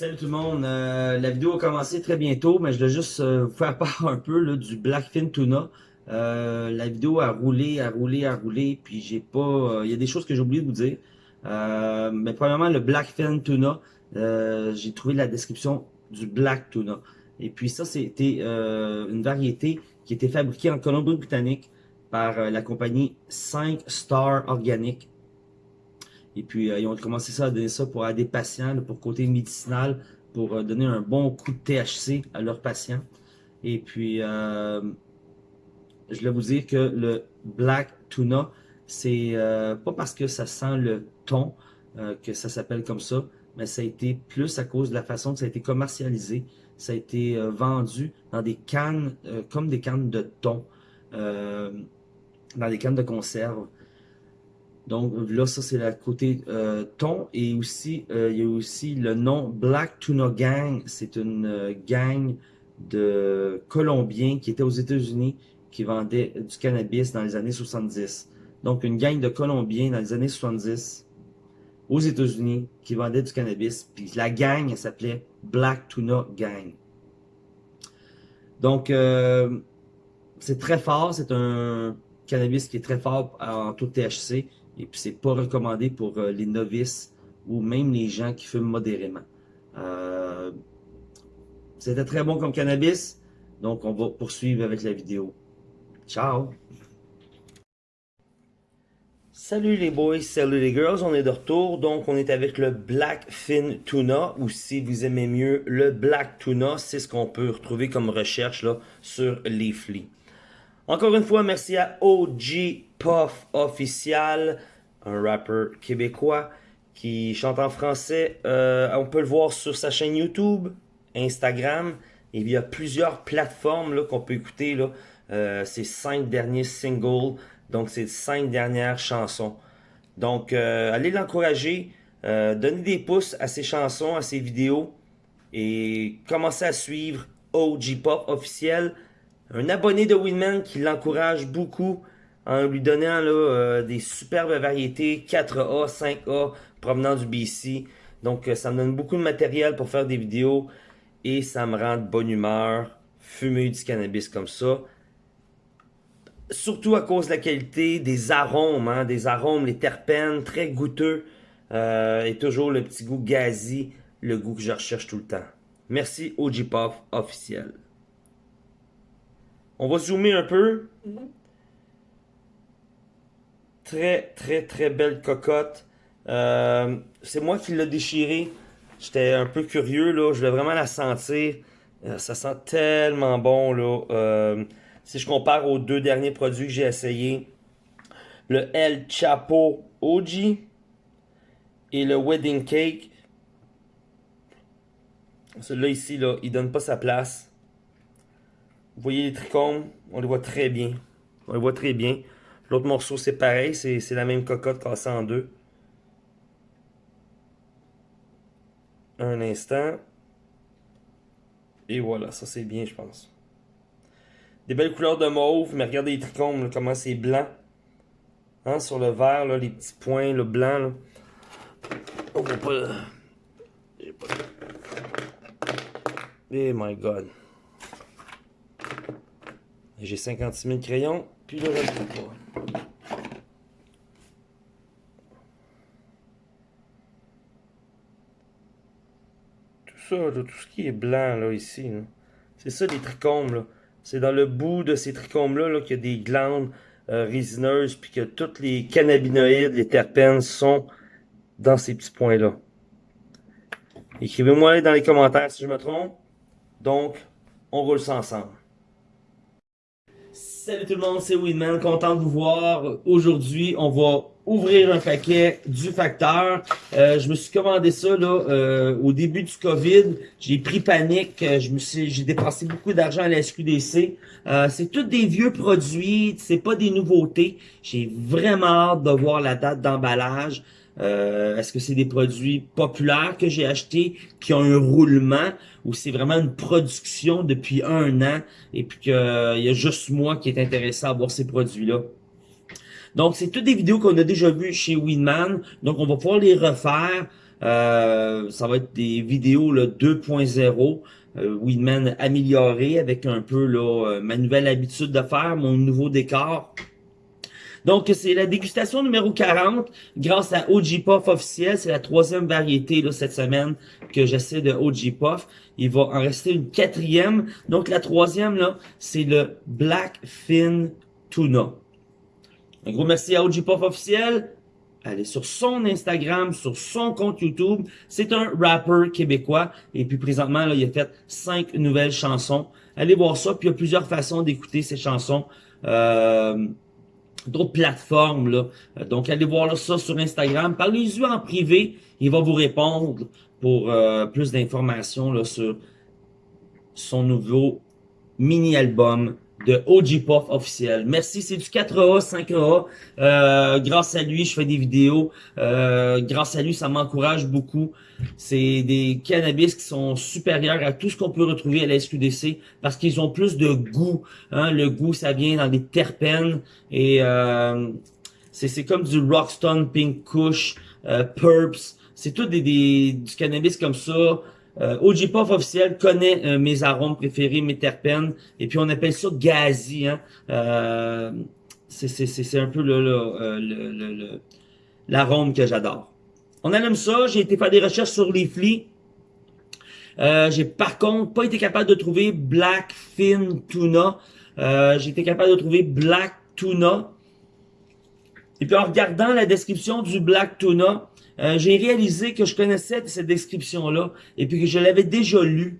Salut tout le monde. Euh, la vidéo a commencé très bientôt, mais je dois juste euh, vous faire part un peu là, du Blackfin Tuna. Euh, la vidéo a roulé, a roulé, a roulé, puis j'ai pas... Il y a des choses que j'ai oublié de vous dire. mais premièrement, le Blackfin Tuna, j'ai trouvé la description du Black Tuna. Et puis ça, c'était une variété qui était fabriquée en Colombie-Britannique par la compagnie 5 Star Organic. Et puis, euh, ils ont commencé ça à donner ça pour aider des patients, pour côté médicinal, pour euh, donner un bon coup de THC à leurs patients. Et puis, euh, je voulais vous dire que le Black Tuna, c'est pas parce que ça sent le thon que ça s'appelle comme ça, mais ça a été plus à cause de la façon que ça a été commercialisé. Ça a été vendu dans des cannes, comme des cannes de thon, dans des cannes de conserve. Donc là, ça c'est la côté euh, thon. Et aussi, euh, il y a aussi le nom Black Tuna Gang. C'est une euh, gang de Colombiens qui étaient aux États-Unis qui vendaient du cannabis dans les années 70. Donc une gang de Colombiens dans les années 70 aux États-Unis qui vendaient du cannabis. Puis la gang, elle s'appelait Black Tuna Gang. Donc, c'est très fort. C'est un cannabis qui est très fort en taux de THC. Et puis, c'est pas recommandé pour euh, les novices ou même les gens qui fument modérément. Euh, c'était très bon comme cannabis. Donc, on va poursuivre avec la vidéo. Ciao! Salut les boys, salut les girls, on est de retour. Donc, on est avec le Black Fin Tuna, ou si vous aimez mieux, le Black Tuna. C'est ce qu'on peut retrouver comme recherche là, sur Leafly. Encore une fois, merci à OG Puff Official, un rappeur québécois qui chante en français. Euh, on peut le voir sur sa chaîne YouTube, Instagram. Il y a plusieurs plateformes qu'on peut écouter là, euh, ses cinq derniers singles. Donc, ses cinq dernières chansons. Donc, euh, allez l'encourager. donnez des pouces à ses chansons, à ses vidéos. Et commencez à suivre OG Pop officiel un abonné de Winman qui l'encourage beaucoup en lui donnant là, euh, des superbes variétés 4A, 5A provenant du BC. Donc euh, ça me donne beaucoup de matériel pour faire des vidéos et ça me rend de bonne humeur fumer du cannabis comme ça. Surtout à cause de la qualité des arômes, hein, des arômes, les terpènes, très goûteux euh, et toujours le petit goût gazi, le goût que je recherche tout le temps. Merci OG Puff officiel. On va zoomer un peu. Très, très, très belle cocotte. Euh, c'est moi qui l'ai déchiré. J'étais un peu curieux, là. Je voulais vraiment la sentir. Euh, ça sent tellement bon, là. Euh, si je compare aux deux derniers produits que j'ai essayés, le El Chapo OG et le Wedding Cake. Celui-là ici, là, il donne pas sa place. Vous voyez les trichomes, on les voit très bien. On les voit très bien. L'autre morceau, c'est pareil, c'est la même cocotte cassée en deux. Un instant. Et voilà, ça c'est bien, je pense. Des belles couleurs de mauve, mais regardez les trichomes, comment c'est blanc. Hein, sur le vert, là, les petits points, le blanc. Là. On voit pas... Oh my god. J'ai 56 000 crayons, puis. Tout ça, tout ce qui est blanc là ici, c'est ça les trichomes. C'est dans le bout de ces trichomes-là -là, qu'il y a des glandes euh, résineuses, puis que tous les cannabinoïdes, les terpènes sont dans ces petits points-là. Écrivez-moi dans les commentaires si je me trompe. Donc, on roule ça ensemble. Salut tout le monde, c'est Winman, content de vous voir. Aujourd'hui, on va ouvrir un paquet du facteur. Euh, je me suis commandé ça là euh, au début du COVID. J'ai pris panique. Euh, je me suis, j'ai dépensé beaucoup d'argent à la SQDC. c'est tous des vieux produits, c'est pas des nouveautés. J'ai vraiment hâte de voir la date d'emballage. Euh, est-ce que c'est des produits populaires que j'ai achetés qui ont un roulement ou c'est vraiment une production depuis un an et puis qu'il y a juste moi qui est intéressé à avoir ces produits-là? Donc, c'est toutes des vidéos qu'on a déjà vues chez Winman. Donc, on va pouvoir les refaire. Euh, ça va être des vidéos 2.0. Euh, Winman amélioré avec un peu là, euh, ma nouvelle habitude de faire, mon nouveau décor. Donc, c'est la dégustation numéro 40 grâce à OG Puff officiel. C'est la troisième variété là, cette semaine que j'essaie de OG Puff. Il va en rester une quatrième. Donc, la troisième, là, c'est le Black Fin Tuna. Un gros merci à OG Puff officiel. Allez sur son Instagram, sur son compte YouTube. C'est un rapper québécois. Et puis présentement, il a fait cinq nouvelles chansons. Allez voir ça. Puis il y a plusieurs façons d'écouter ces chansons. Euh, d'autres plateformes. Là. Donc, allez voir ça sur Instagram. Parlez-lui en privé. Il va vous répondre pour euh, plus d'informations sur son nouveau mini-album de OG Puff officiel. Merci, c'est du 4A, 5A. Euh, grâce à lui, je fais des vidéos. Euh, grâce à lui, ça m'encourage beaucoup. C'est des cannabis qui sont supérieurs à tout ce qu'on peut retrouver à la SQDC parce qu'ils ont plus de goût. Hein. Le goût, ça vient dans des terpènes et euh, c'est comme du Rockstone, Pink Kush, euh, Purps. C'est tout des, des, du cannabis comme ça. Euh, Puff officiel connaît euh, mes arômes préférés, mes terpènes, et puis on appelle ça gazi. Hein? Euh, c'est un peu euh, le l'arôme que j'adore. On aime ça, j'ai été faire des recherches sur les flics. j'ai par contre pas été capable de trouver Black Fin Tuna. j'ai été capable de trouver Black Tuna. Et puis en regardant la description du Black Tuna, euh, j'ai réalisé que je connaissais cette description-là et puis que je l'avais déjà lu.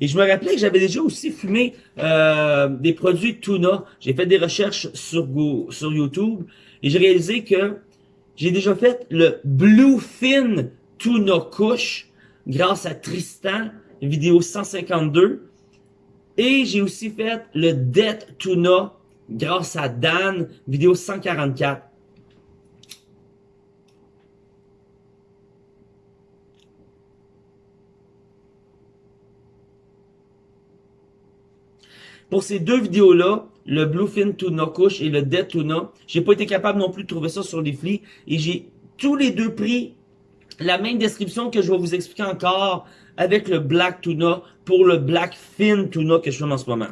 Et je me rappelais que j'avais déjà aussi fumé euh, des produits tuna. J'ai fait des recherches sur, sur YouTube et j'ai réalisé que j'ai déjà fait le Bluefin Tuna Kush grâce à Tristan, vidéo 152. Et j'ai aussi fait le Death Tuna grâce à Dan, vidéo 144. Pour ces deux vidéos-là, le Bluefin Tuna Couche et le Dead Tuna, j'ai pas été capable non plus de trouver ça sur les flics et j'ai tous les deux pris la même description que je vais vous expliquer encore avec le Black Tuna pour le Black Fin Tuna que je fais en ce moment.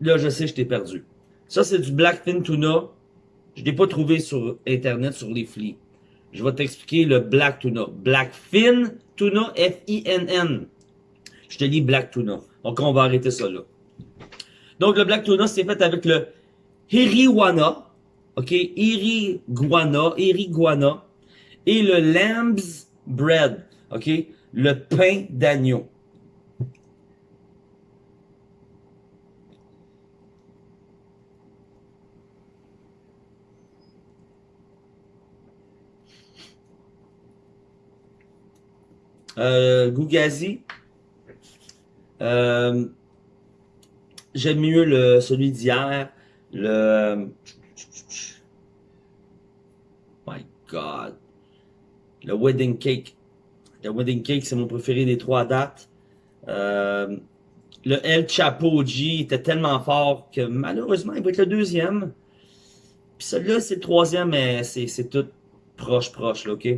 Là, je sais, je t'ai perdu. Ça, c'est du Blackfin Tuna. Je l'ai pas trouvé sur Internet, sur les flics. Je vais t'expliquer le Black Tuna. Blackfin Tuna, F-I-N-N. Je te dis Black Tuna. Donc, on va arrêter ça là. Donc, le Black Tuna, c'est fait avec le Hiriwana. OK? Iriguana. Iriguana. Et le Lamb's Bread. OK? Le pain d'agneau. Euh, Gougazi. Euh, J'aime mieux le celui d'hier. Le... My God. Le Wedding Cake. Le Wedding Cake, c'est mon préféré des trois dates. Euh, le El Chapo G était tellement fort que malheureusement, il va être le deuxième. Puis celui-là, c'est le troisième, mais c'est tout proche, proche, là, OK?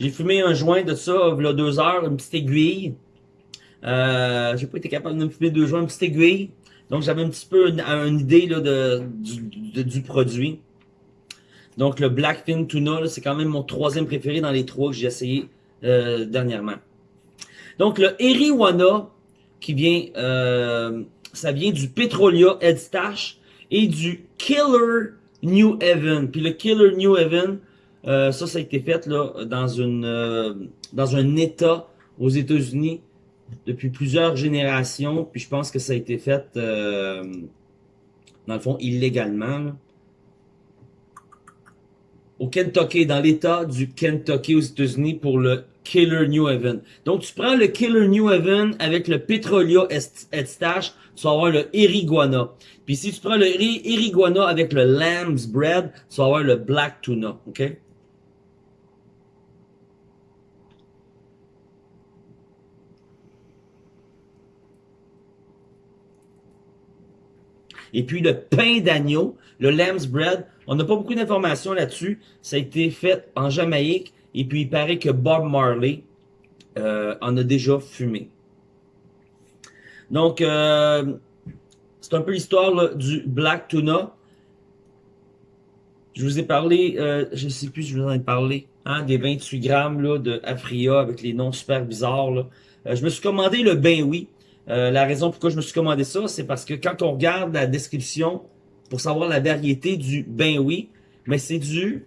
J'ai fumé un joint de ça, il y a deux heures, une petite aiguille. Euh, j'ai pas été capable de me fumer deux joints, une petite aiguille. Donc j'avais un petit peu une, idée là, de, du, produit. Donc le Blackfin Tuna, c'est quand même mon troisième préféré dans les trois que j'ai essayé euh, dernièrement. Donc le Eriwana, qui vient, euh, ça vient du Petrolia Edstash et du Killer New Haven. Puis le Killer New Haven, euh, ça, ça a été fait là dans une euh, dans un État aux États-Unis depuis plusieurs générations. Puis je pense que ça a été fait euh, dans le fond illégalement. au Kentucky, dans l'état du Kentucky aux États-Unis pour le Killer New Haven. Donc, tu prends le Killer New Haven avec le Petrolia Stash, tu vas avoir le Eriguana. Puis si tu prends le Eriguana avec le Lamb's Bread, tu vas avoir le Black Tuna, OK? Et puis le pain d'agneau, le lamb's bread, on n'a pas beaucoup d'informations là-dessus. Ça a été fait en Jamaïque. Et puis il paraît que Bob Marley euh, en a déjà fumé. Donc, euh, c'est un peu l'histoire du Black Tuna. Je vous ai parlé, euh, je sais plus, je vous en ai parlé, hein, des 28 grammes là, de Afria avec les noms super bizarres. Je me suis commandé le Ben Oui. Euh, la raison pourquoi je me suis commandé ça, c'est parce que quand on regarde la description pour savoir la variété du ben oui, mais c'est du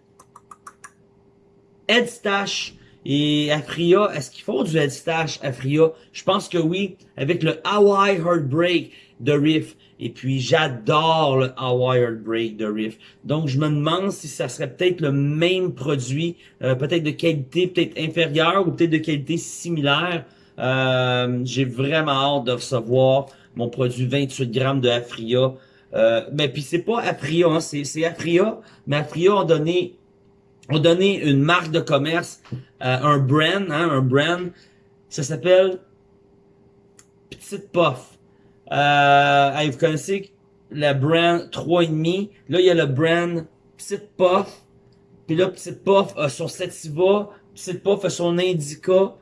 Headstash et Afria. Est-ce qu'il faut du Headstash Afria? Je pense que oui, avec le Hawaii Heartbreak de Riff. Et puis j'adore le Hawaii Heartbreak de Riff. Donc je me demande si ça serait peut-être le même produit, euh, peut-être de qualité peut-être inférieure ou peut-être de qualité similaire. Euh, j'ai vraiment hâte de recevoir mon produit 28 grammes de Afria. Euh, mais puis c'est pas Afria, hein, c'est Afria, mais Afria ont donné ont donné une marque de commerce, euh, un brand, hein, un brand. Ça s'appelle Petite Puff. Euh, vous connaissez le brand 3,5. Là, il y a le brand Petite Puff. Puis là, Petite Puff a son Sativa. Petite Puff a son Indica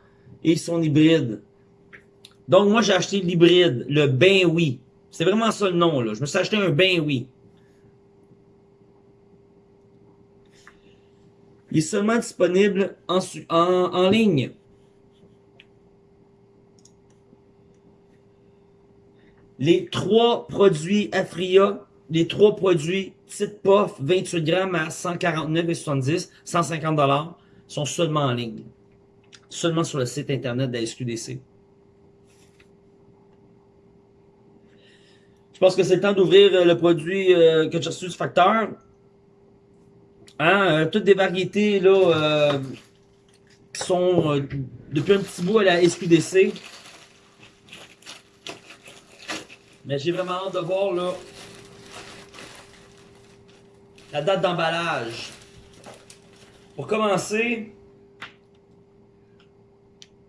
et son hybride. Donc, moi, j'ai acheté l'hybride, le Ben Oui. C'est vraiment ça le nom, là. Je me suis acheté un Ben Oui. Il est seulement disponible en, en, ligne. Les trois produits Afria, les trois produits Petite Puff 28 grammes à 149,70, 150 dollars, sont seulement en ligne seulement sur le site internet de la SQDC. Je pense que c'est le temps d'ouvrir euh, le produit euh, que j'ai reçu du facteur. Hein, euh, toutes des variétés là, qui sont depuis un petit bout à la SQDC. Mais j'ai vraiment hâte de voir là, la date d'emballage. Pour commencer,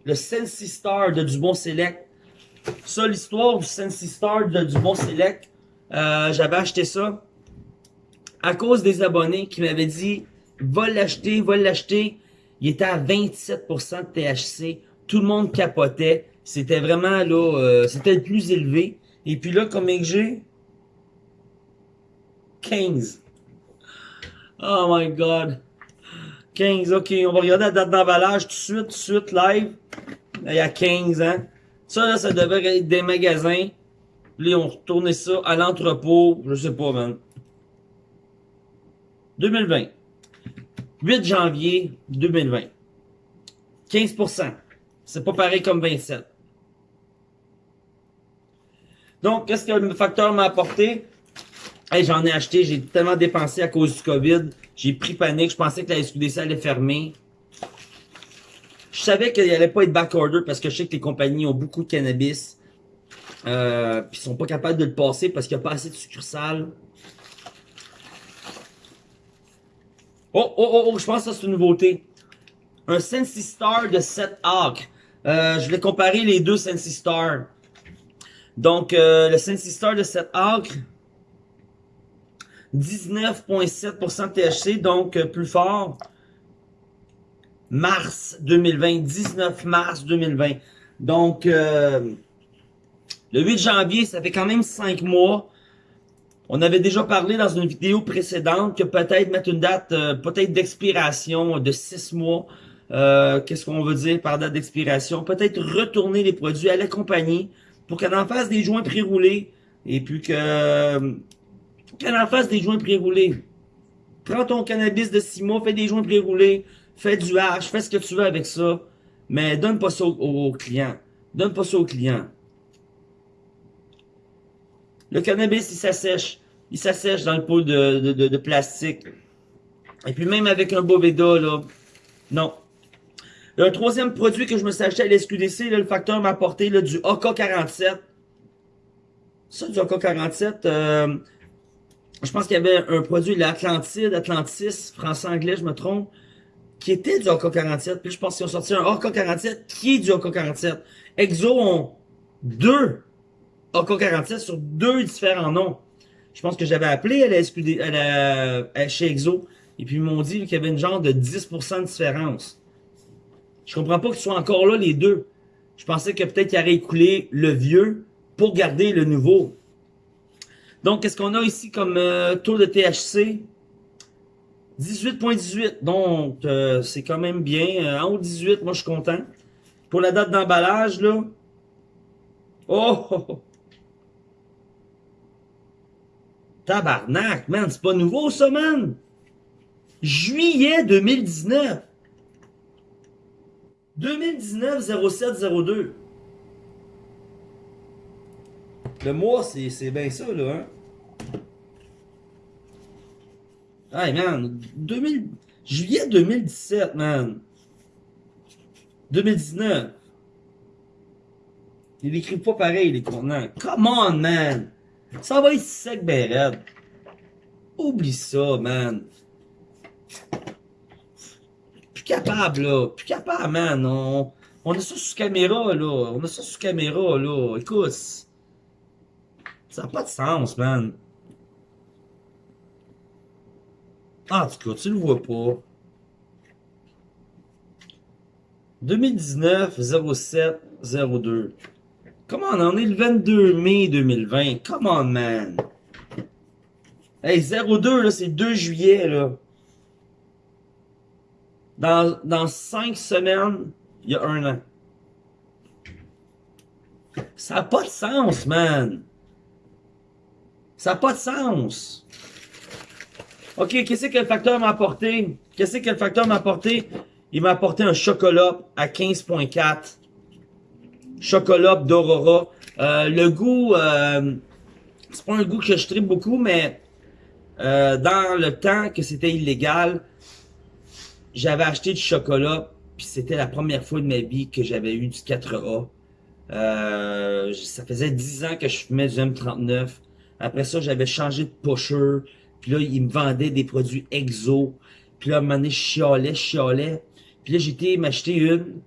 le Sensi Star de Dubon Select. Ça, l'histoire du Sensi Star de Dubon Select, euh, j'avais acheté ça à cause des abonnés qui m'avaient dit va l'acheter, va l'acheter. Il était à 27% de THC. Tout le monde capotait. C'était vraiment là, euh, c'était le plus élevé. Et puis là, combien que j'ai? 15. Oh my god. 15, ok, on va regarder la date d'emballage tout de suite, tout de suite, live. Il y a 15 ans. Ça, là, ça devrait être des magasins. Là, on retournait ça à l'entrepôt, je sais pas, man. 2020. 8 janvier 2020. 15%. C'est pas pareil comme 27. Donc, qu'est-ce que le facteur m'a apporté? J'en ai acheté, j'ai tellement dépensé à cause du COVID. J'ai pris panique, je pensais que la SQDC allait fermer. Je savais qu'il allait pas être backorder parce que je sais que les compagnies ont beaucoup de cannabis. Euh, puis ils sont pas capables de le passer parce qu'il n'y a pas assez de succursales. Oh, oh, oh, oh, je pense que c'est une nouveauté. Un Sensi Star de 7 arcs. Euh, je vais comparer les deux Sensi Star. Donc, euh, le Sensi Star de 7 arcs, 19,7% THC, donc plus fort. Mars 2020, 19 mars 2020. Donc, euh, le 8 janvier, ça fait quand même 5 mois. On avait déjà parlé dans une vidéo précédente que peut-être mettre une date, euh, peut-être d'expiration de 6 mois. Qu'est-ce qu'on veut dire par date d'expiration? Peut-être retourner les produits à la compagnie pour qu'elle en fasse des joints pré-roulés et puis que qu'elle en fasse des joints pré-roulés. Prends ton cannabis de 6 mois, fais des joints pré-roulés, fais du hash, fais ce que tu veux avec ça, mais donne pas ça aux, clients. Donne pas ça aux clients. Le cannabis, il s'assèche. Il s'assèche dans le pot de, plastique. Et puis même avec un Boveda, là, non. Un troisième produit que je me suis acheté à l'SQDC, le facteur m'a apporté là, du AK-47. Ça, du AK-47, euh, je pense qu'il y avait un produit, l'Atlantide, Atlantis, français-anglais, je me trompe, qui était du AK-47. Puis je pense qu'ils ont sorti un AK-47 qui est du AK-47. Exo ont deux AK-47 sur deux différents noms. Je pense que j'avais appelé à la SQD, à la, chez Exo, et puis ils m'ont dit qu'il y avait une genre de 10% de différence. Je comprends pas qu'ils soient encore là, les deux. Je pensais que peut-être qu'il aurait écoulé le vieux pour garder le nouveau. Donc, qu'est-ce qu'on a ici comme euh, taux de THC? 18.18, donc euh, c'est quand même bien. Euh, en haut 18, moi je suis content. Pour la date d'emballage, là. Oh, oh, oh! Tabarnak, man, c'est pas nouveau ça, man! Juillet 2019. 2019 0702. Le mois, c'est bien ça, là, hein? Hey, man, 2000... Juillet 2017, man. 2019. Il écrit pas pareil, les contenants. Come on, man! Ça va être sec, ben Oublie ça, man capable, là. Plus capable, man. On, on a ça sous caméra, là. On a ça sous caméra, là. Écoute. Ça n'a pas de sens, man. Ah, en tout cas, tu le vois pas. 2019 07 02. Comment on en est le 22 mai 2020? Come on, man. Hey, 02, là, c'est 2 juillet, là. Dans, dans cinq semaines, il y a un an. Ça n'a pas de sens, man. Ça n'a pas de sens. OK, qu'est-ce que le facteur m'a apporté? Qu'est-ce que le facteur m'a apporté? Il m'a apporté un chocolat à 15.4. Chocolat d'Aurora. Euh, le goût, euh, c'est pas un goût que je tripe beaucoup, mais euh, dans le temps que c'était illégal, j'avais acheté du chocolat, puis c'était la première fois de ma vie que j'avais eu du 4A. Euh, ça faisait 10 ans que je fumais du M39. Après ça, j'avais changé de pusher. Puis là, ils me vendaient des produits exo. Puis là, à un moment donné, je chialais, je chialais. Puis là, j'étais m'acheter une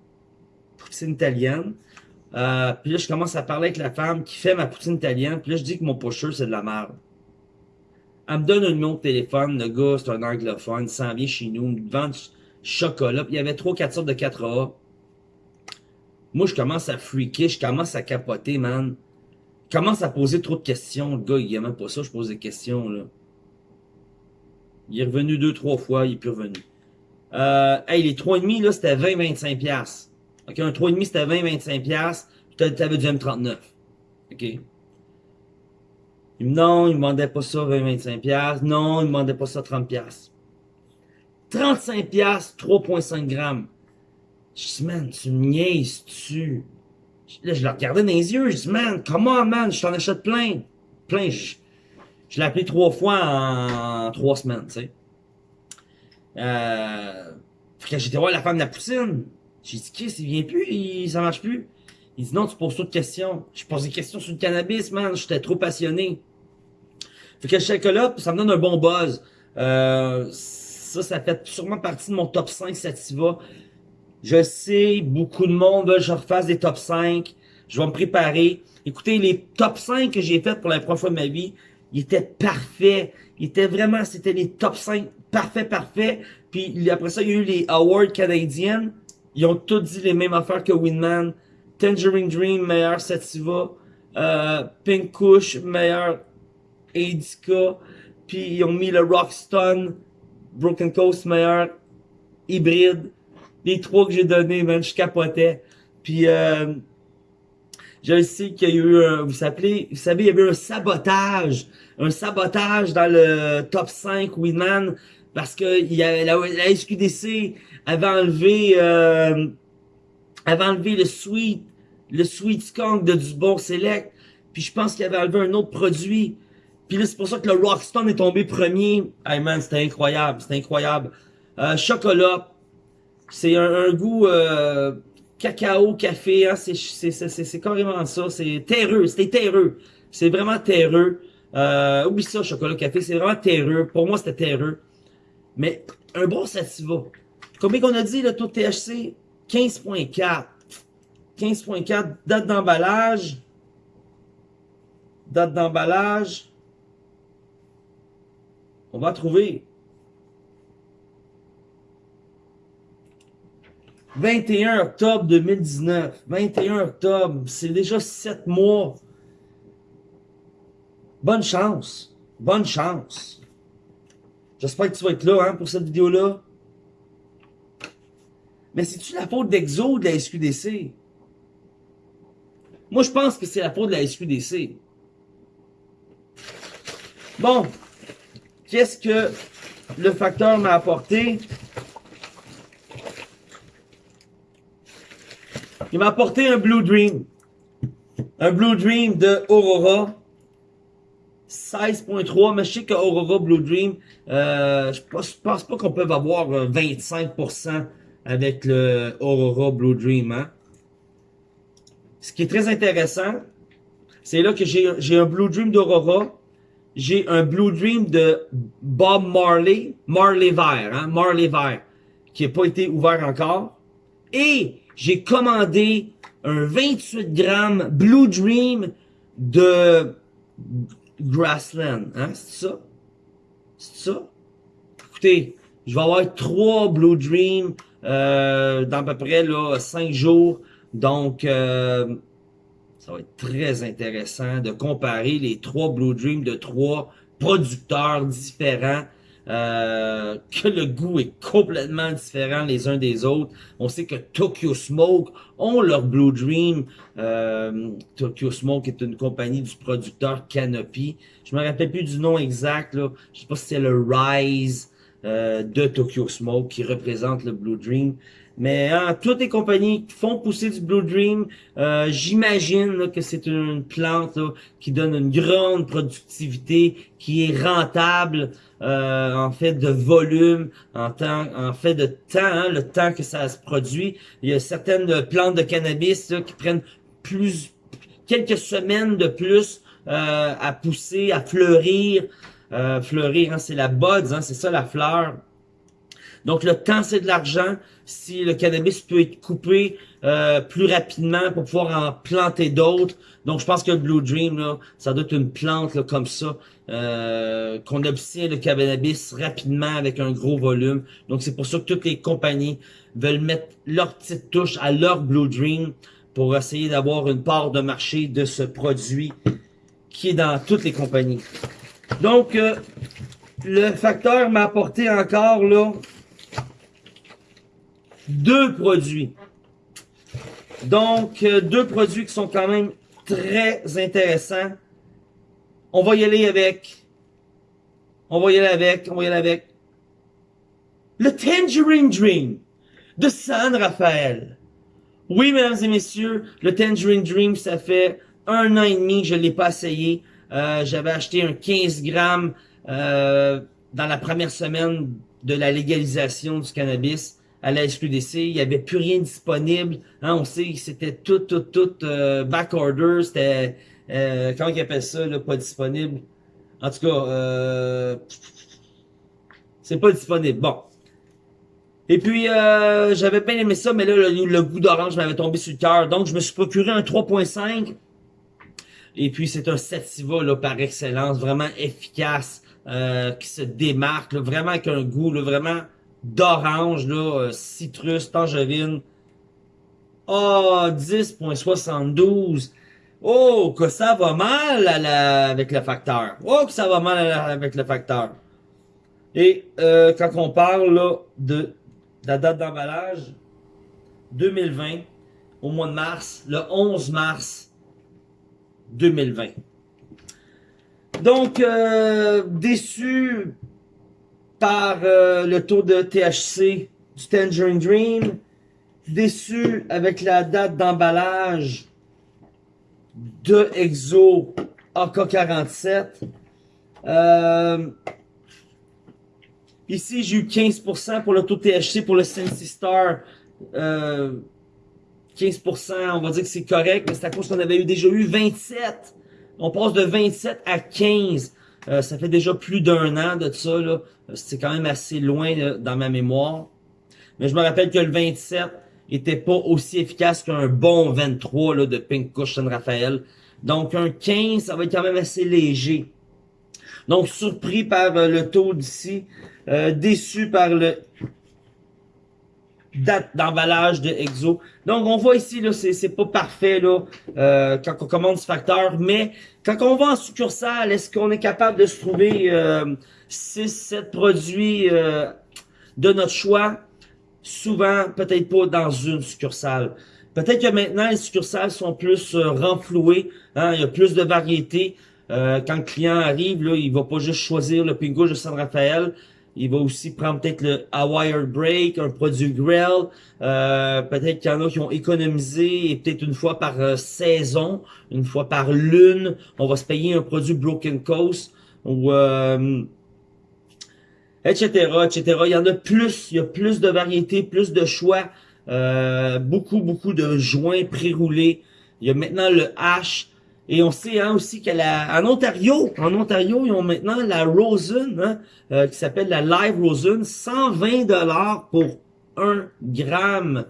poutine italienne. Euh, puis là, je commence à parler avec la femme qui fait ma poutine italienne. Puis là, je dis que mon pusher, c'est de la merde. Elle me donne un numéro de téléphone. Le gars, c'est un anglophone. Il s'en vient chez nous. Il me vend chocolat. il y avait trois, quatre sortes de 4A. Moi, je commence à freaker, je commence à capoter, man. Je commence à poser trop de questions. Le gars, il aime même pas ça, je pose des questions, là. Il est revenu deux, trois fois, il est plus revenu. Euh, hey, les 3,5, là, c'était 20-25$. OK, un 3,5, c'était 20-25$. Puis t'avais du M39. OK. Non, il me demandait pas ça 20-25$. Non, il me demandait pas ça 30$. 35 pièces 3.5 grammes. Je dis, man, tu me niaises, tu. Là, je le regardais dans les yeux, je dis, man, comment, man, je t'en achète plein. Plein, l'ai appelé trois fois en trois semaines, tu sais. Euh, fait que j'étais voir la femme de la poutine. J'ai dit, qu'est-ce, il vient plus, il, ça marche plus. Il dit, non, tu poses trop de questions. Je pose des questions sur le cannabis, man, j'étais trop passionné. Fait que le chocolat, ça me donne un bon buzz. Euh, ça, ça fait sûrement partie de mon top 5 Sativa. Je sais, beaucoup de monde veut que je refasse des top 5. Je vais me préparer. Écoutez, les top 5 que j'ai fait pour la première fois de ma vie, ils étaient parfaits. Ils étaient vraiment, c'était les top 5 parfaits, parfaits. Puis après ça, il y a eu les awards canadiens. Ils ont tous dit les mêmes affaires que Winman. Tangerine Dream, meilleur Sativa. Euh, Pink Kush, meilleur Indica. Puis ils ont mis le Rockstone Broken Coast meilleur, hybride. Les trois que j'ai donnés, man, je capotais. Puis, euh, je sais qu'il y a eu un, vous savez, vous savez, il y avait un sabotage, un sabotage dans le top 5 Winman, parce que il y a, la, SQDC avait enlevé, euh, avait enlevé le sweet, le sweet skunk de Dubon Select, puis je pense qu'il avait enlevé un autre produit. Puis là, c'est pour ça que le Rockstone est tombé premier. Hey man, c'était incroyable, c'était incroyable. Euh, chocolat, c'est un, goût euh, cacao, café, hein, c'est carrément ça. C'est terreux, c'était terreux. C'est vraiment terreux. Euh, oublie ça, chocolat, café, c'est vraiment terreux. Pour moi, c'était terreux. Mais un bon sativa. Combien qu'on a dit, le taux de THC? 15.4. 15.4, date d'emballage. Date d'emballage. On va trouver. 21 octobre 2019. 21 octobre. C'est déjà 7 mois. Bonne chance. Bonne chance. J'espère que tu vas être là hein, pour cette vidéo-là. Mais c'est-tu la faute d'Exo de la SQDC? Moi, je pense que c'est la faute de la SQDC. Bon, qu'est-ce que le facteur m'a apporté? Il m'a apporté un Blue Dream. Un Blue Dream de Aurora. 16.3, mais je sais que Aurora Blue Dream, euh, je pense, pense pas qu'on peut avoir 25% avec le Aurora Blue Dream. Hein? Ce qui est très intéressant, c'est là que j'ai un Blue Dream d'Aurora, j'ai un Blue Dream de Bob Marley, Marley Vert, hein, Marley Vert, qui n'a pas été ouvert encore. Et j'ai commandé un 28 grammes Blue Dream de Grassland. Hein, c'est ça? C'est ça? Écoutez, je vais avoir trois Blue Dream euh, dans à peu près là, 5 jours. Donc, euh, ça va être très intéressant de comparer les trois Blue Dream de trois producteurs différents. Euh, que le goût est complètement différent les uns des autres. On sait que Tokyo Smoke ont leur Blue Dream. Euh, Tokyo Smoke est une compagnie du producteur Canopy. Je me rappelle plus du nom exact. Là. Je sais pas si c'est le Rise euh, de Tokyo Smoke qui représente le Blue Dream. Mais hein, toutes les compagnies qui font pousser du Blue Dream, euh, j'imagine que c'est une plante qui donne une grande productivité, qui est rentable euh, en fait de volume, en temps, en fait de temps, hein, le temps que ça se produit. Il y a certaines plantes de cannabis qui prennent plus quelques semaines de plus euh, à pousser, à fleurir. fleurir, hein, c'est la bud, hein, c'est ça la fleur. Donc le temps, c'est de l'argent. Si le cannabis peut être coupé euh, plus rapidement pour pouvoir en planter d'autres. Donc je pense que le Blue Dream, là, ça doit être une plante comme ça, euh, qu'on obtient le cannabis rapidement avec un gros volume. Donc c'est pour ça que toutes les compagnies veulent mettre leur petite touche à leur Blue Dream pour essayer d'avoir une part de marché de ce produit qui est dans toutes les compagnies. Donc, euh, le facteur m'a apporté encore là deux produits. Donc, euh, deux produits qui sont quand même très intéressants. On va y aller avec... On va y aller avec... On va y aller avec... Le Tangerine Dream de San Rafael. Oui, mesdames et messieurs, le Tangerine Dream, ça fait un an et demi que je ne l'ai pas essayé. Euh, j'avais acheté un 15 grammes euh, dans la première semaine de la légalisation du cannabis à la SQDC, il n'y avait plus rien disponible. Hein, on sait que c'était tout, tout, tout euh, back order, c'était, euh, comment ils appellent ça, là, pas disponible? En tout cas, euh, c'est pas disponible. Bon. Et puis, euh, j'avais bien aimé ça, mais là, le, goût d'orange m'avait tombé sur le cœur. Donc, je me suis procuré un 3.5. Et puis, c'est un sativa là, par excellence, vraiment efficace, euh, qui se démarque, vraiment avec un goût, là, vraiment d'orange, là, euh, citrus, tangerine. Oh, 10.72. Oh, que ça va mal avec le facteur. Oh, que ça va mal avec le facteur. Et euh, quand on parle là, de la date d'emballage, 2020, au mois de mars, le 11 mars 2020. Donc, euh, déçu par euh, le taux de THC du Tangerine Dream. Déçu avec la date d'emballage de Exo AK47. Euh, ici, j'ai eu 15% pour l'auto THC pour le Sensi Star. Euh, 15%, on va dire que c'est correct, mais c'est à cause qu'on avait eu déjà eu 27. On passe de 27 à 15. Euh, ça fait déjà plus d'un an de ça. là. C'est quand même assez loin là, dans ma mémoire. Mais je me rappelle que le 27 était pas aussi efficace qu'un bon 23 là, de Pink Kush San Raphaël. Donc un 15, ça va être quand même assez léger. Donc surpris par euh, le taux d'ici. Euh, déçu par le date d'emballage de Exo. Donc on voit ici là, c'est pas parfait là euh, quand on commande ce facteur, mais quand on va en succursale, est-ce qu'on est capable de se trouver euh, 6 7 produits euh, de notre choix? Souvent, peut-être pas dans une succursale. Peut-être que maintenant les succursales sont plus euh, renflouées, hein, il y a plus de variété. Euh, quand le client arrive, là, il va pas juste choisir le pingo de San Rafael, il va aussi prendre peut-être le Hawaii Break, un produit Grill. Euh, peut-être qu'il y en a qui ont économisé et peut-être une fois par euh, saison, une fois par lune, on va se payer un produit Broken Coast ou euh, etc. etc. Il y en a plus, il y a plus de variétés, plus de choix, euh, beaucoup, beaucoup de joints pré-roulés. Il y a maintenant le H. Et on sait hein, aussi qu'en Ontario, en Ontario, ils ont maintenant la Rosen, hein, euh, qui s'appelle la Live Rosen, 120 dollars pour 1 gramme,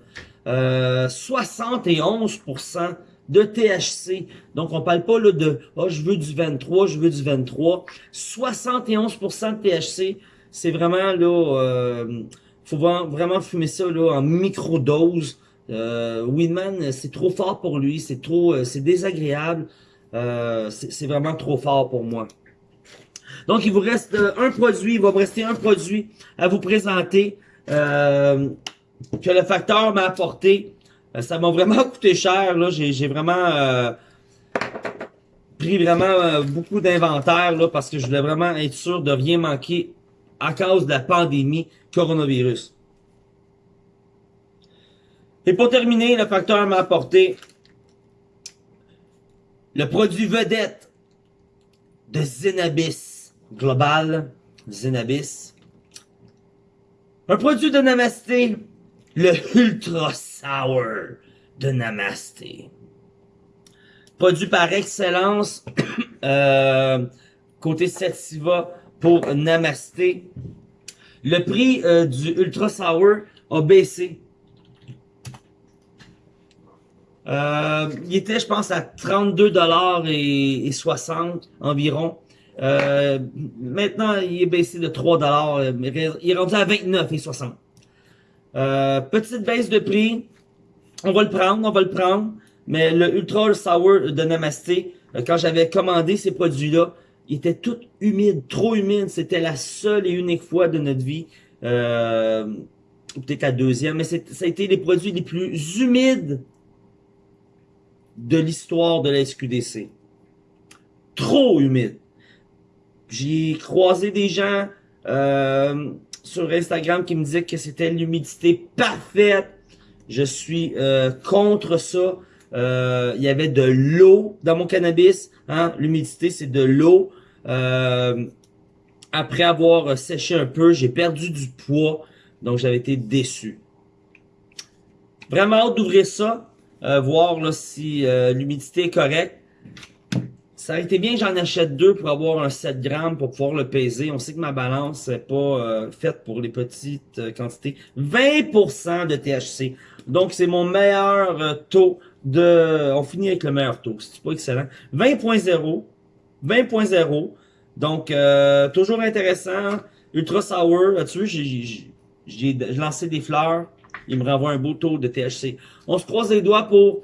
euh, 71% de THC. Donc, on parle pas là, de « oh, je veux du 23, je veux du 23 ». 71% de THC, c'est vraiment, là, euh, faut vraiment fumer ça là en microdose. Euh, Winman, c'est trop fort pour lui, c'est trop, euh, c'est désagréable. Euh, c'est vraiment trop fort pour moi. Donc, il vous reste euh, un produit, il va me rester un produit à vous présenter euh, que le facteur m'a apporté. ça m'a vraiment coûté cher. là. J'ai vraiment pris vraiment beaucoup d'inventaire là parce que je voulais vraiment être sûr de rien manquer à cause de la pandémie coronavirus. Et pour terminer, le facteur m'a apporté le produit vedette de Zenabis Global, Zenabis. Un produit de Namasté, le Ultra Sour de Namasté. Produit par excellence, euh, côté Sativa pour Namasté. Le prix euh, du Ultra Sour a baissé euh, il était, je pense, à 32 dollars et, 60 environ. Euh, maintenant, il est baissé de 3 dollars. Il est rendu à 29 et 60. Euh, petite baisse de prix. On va le prendre, on va le prendre. Mais le Ultra Sour de Namasté, euh, quand j'avais commandé ces produits-là, il était tout humide, trop humide. C'était la seule et unique fois de notre vie. Euh, peut-être la deuxième, mais ça a été les produits les plus humides de l'histoire de la SQDC. Trop humide. J'ai croisé des gens euh, sur Instagram qui me disaient que c'était l'humidité parfaite. Je suis euh, contre ça. Euh, il y avait de l'eau dans mon cannabis. Hein? L'humidité, c'est de l'eau. après avoir séché un peu, j'ai perdu du poids. Donc, j'avais été déçu. Vraiment hâte d'ouvrir ça. Euh, voir là, si euh, l'humidité est correcte. Ça aurait été bien j'en achète deux pour avoir un 7 grammes pour pouvoir le peser. On sait que ma balance n'est pas euh, faite pour les petites quantités. 20% de THC. Donc, c'est mon meilleur taux de... On finit avec le meilleur taux. C'est pas excellent. 20.0. 20.0. Donc, toujours intéressant. Ultra sour. Tu vois, j'ai lancé des fleurs il me renvoie un beau taux de THC. On se croise les doigts pour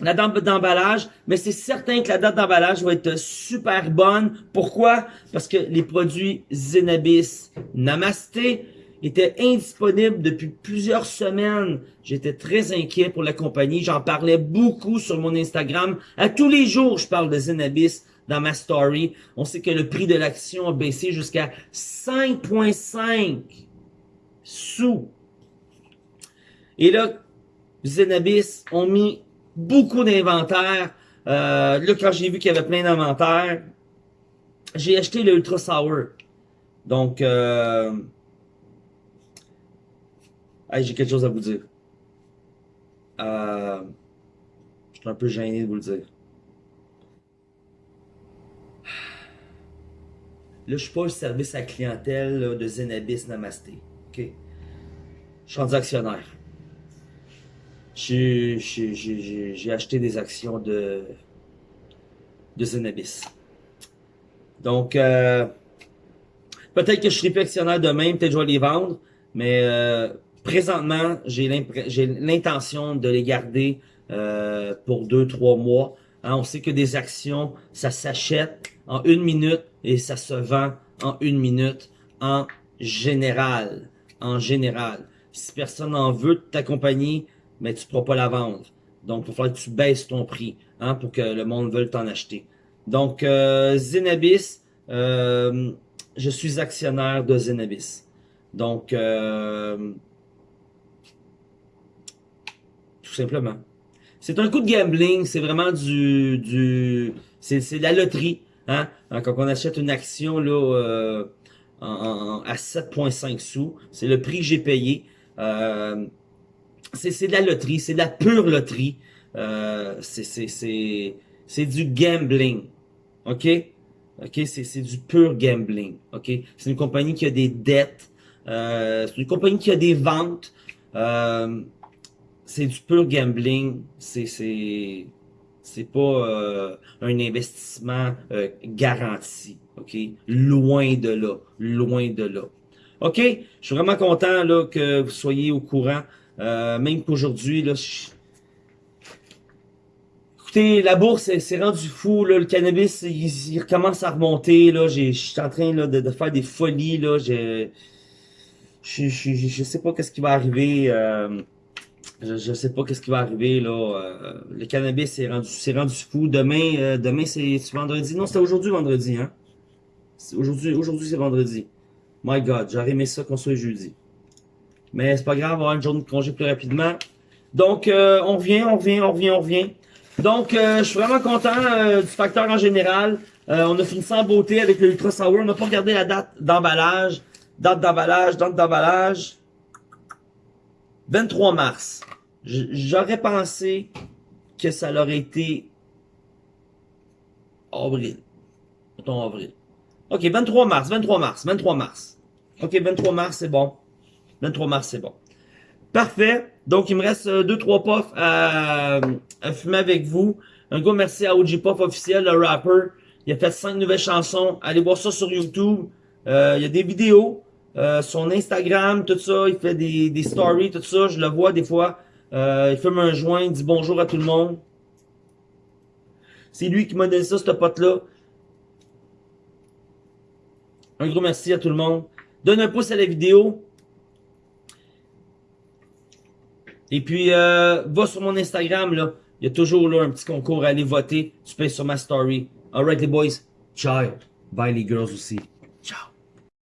la date d'emballage, mais c'est certain que la date d'emballage va être super bonne. Pourquoi? Parce que les produits Zenabis Namasté étaient indisponibles depuis plusieurs semaines. J'étais très inquiet pour la compagnie. J'en parlais beaucoup sur mon Instagram. À tous les jours, je parle de Zenabis dans ma story. On sait que le prix de l'action a baissé jusqu'à 5.5 sous et là, Zenabis ont mis beaucoup d'inventaire. Euh, là, quand j'ai vu qu'il y avait plein d'inventaire, j'ai acheté le Ultra Sour. Donc, euh, j'ai quelque chose à vous dire. Euh, je suis un peu gêné de vous le dire. Là, je suis pas le service à clientèle de Zenabis Namasté. OK? Je suis actionnaire. J'ai acheté des actions de, de Zenabis. Donc, euh, peut-être que je serai plus actionnaire demain, peut-être que je vais les vendre, mais euh, présentement, j'ai l'intention de les garder euh, pour deux, trois mois. Hein, on sait que des actions, ça s'achète en une minute et ça se vend en une minute en général. En général. Si personne en veut de mais tu ne pourras pas la vendre. Donc, il va falloir que tu baisses ton prix hein, pour que le monde veuille t'en acheter. Donc, euh, Zenabis, euh, je suis actionnaire de Zenabis. Donc, euh, tout simplement. C'est un coup de gambling, c'est vraiment du... du c'est la loterie. Hein? Quand on achète une action là, euh, en, à 7,5 sous, c'est le prix que j'ai payé. Euh, c'est de la loterie, c'est de la pure loterie. Euh, c'est du gambling. OK? OK? C'est du pur gambling. OK? C'est une compagnie qui a des dettes. Euh, c'est une compagnie qui a des ventes. Euh, c'est du pur gambling. C'est pas euh, un investissement garanti. OK? Loin de là. Loin de là. OK? Je suis vraiment content là, que vous soyez au courant. Euh, même qu'aujourd'hui, là, écoutez, la bourse c'est rendu fou. Là, le cannabis, il, recommence à remonter. Là, je suis en train là, de, faire des folies. Là, je, je, je, je sais pas qu'est-ce qui va arriver. Euh, je, je sais pas qu'est-ce qui va arriver là. Euh, le cannabis c'est rendu, c'est rendu fou. Demain, demain c'est vendredi. Non, c'était aujourd'hui vendredi, hein. Aujourd'hui, aujourd'hui c'est vendredi. My God, j'aurais aimé ça qu'on soit jeudi. Mais c'est pas grave, on va avoir une journée de congé plus rapidement. Donc, euh, on revient, on revient, on revient, on revient. Donc, euh, je suis vraiment content euh, du facteur en général. on a fini sans beauté avec le Ultra Sour. On n'a pas regardé la date d'emballage. Date d'emballage, date d'emballage. 23 mars. J'aurais pensé que ça aurait été avril. Avril. OK, 23 mars, 23 mars, 23 mars. OK, 23 mars, c'est bon. 23 mars, c'est bon. Parfait. Donc, il me reste 2-3 euh, puffs à, fumer avec vous. Un gros merci à OG Puff officiel, le rapper. Il a fait 5 nouvelles chansons. Allez voir ça sur YouTube. Euh, il y a des vidéos. Euh, son Instagram, tout ça. Il fait des, des stories, tout ça. Je le vois des fois. Euh, il fume un joint, il dit bonjour à tout le monde. C'est lui qui m'a donné ça, ce pote-là. Un gros merci à tout le monde. Donne un pouce à la vidéo. Et puis, euh, va sur mon Instagram, là. Il y a toujours là un petit concours à aller voter. Tu payes sur ma story. Alright les boys. Ciao. Bye les girls aussi.